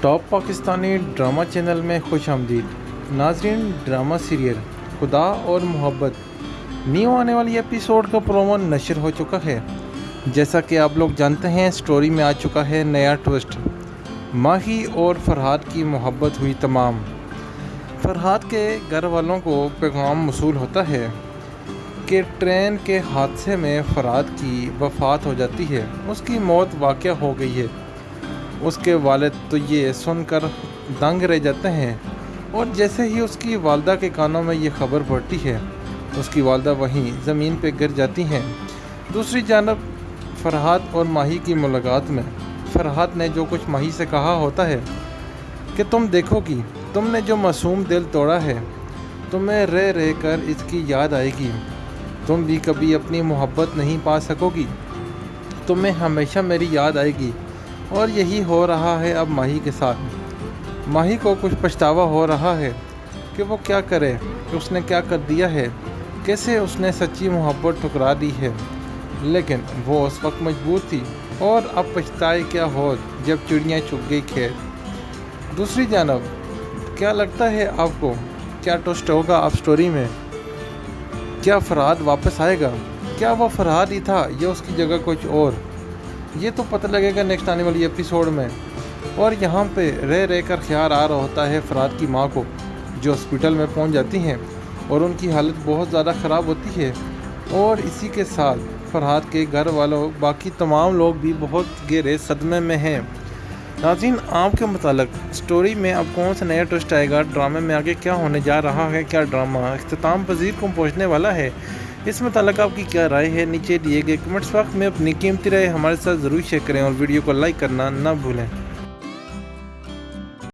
Top Pakistani drama channel میں خوش آمدید۔ ناظرین، ڈرامہ سیریل، خدا اور محبت۔ نیو آنے والی ایپیسوڈ کا پرومو نشر ہو چکا ہے۔ جیسا کہ آپ لوگ جانتے ہیں سٹوری میں آ چکا ہے نیا ٹوسٹ ماہی اور فرحاد کی محبت ہوئی تمام۔ فرحاد کے گھر والوں کو پیغام موصول ہوتا ہے کہ ٹرین کے حادثے میں فرحاد کی وفات ہو جاتی ہے۔ اس کی موت واقع ہو گئی ہے۔ اس کے والد تو یہ سن کر دنگ رہ جاتے ہیں اور جیسے ہی اس کی والدہ کے کانوں میں یہ خبر پڑتی ہے، اس کی والدہ وہیں زمین پہ گر جاتی ہیں۔ دوسری جانب، فرحات اور ماہی کی ملاقات میں، فرحات نے جو کچھ ماہی سے کہا ہوتا ہے کہ تم دیکھو گی، تم نے جو معصوم دل توڑا ہے، تمہیں رہ رہ کر اس کی یاد آئے گی۔ تم بھی کبھی اپنی محبت نہیں پا سکو گی، تمہیں ہمیشہ میری یاد آئے گی۔ اور یہی ہو رہا ہے اب ماہی کے ساتھ۔ ماہی کو کچھ پچھتاوا ہو رہا ہے کہ وہ کیا کرے، کہ اس نے کیا کر دیا ہے، کیسے اس نے سچی محبت ٹھکرا دی ہے۔ لیکن وہ اس وقت مجبور تھی۔ اور اب پچھتائے کیا ہو جب چڑیاں چپ گئی کھیت۔ دوسری جانب، کیا لگتا ہے آپ کو کیا ٹوسٹ ہوگا آپ سٹوری میں؟ کیا فراد واپس آئے گا؟ کیا وہ فراد ہی تھا یا اس کی جگہ کچھ اور؟ یہ تو پتہ لگے گا نیکسٹ آنے والی ایپیسوڈ میں۔ اور یہاں پہ رہ رہ کر خیال آ رہا ہوتا ہے فراد کی ماں کو، جو ہاسپٹل میں پہنچ جاتی ہیں۔ اور ان کی حالت بہت زیادہ خراب ہوتی ہے۔ اور اسی کے ساتھ فرحاد کے گھر والوں، باقی تمام لوگ بھی بہت گہرے صدمے میں ہیں۔ ناظرین، آپ کے متعلق سٹوری میں اب کون سا نیا ٹوسٹ آئے گا؟ ڈرامے میں آگے کیا ہونے جا رہا ہے؟ کیا ڈرامہ اختتام پذیر کو پہنچنے والا ہے؟ اس متعلق آپ کی کیا رائے ہے؟ نیچے دیے گئے کمنٹس وقت میں اپنی قیمتی رائے ہمارے ساتھ ضرور شیئر کریں اور ویڈیو کو لائک کرنا نہ بھولیں۔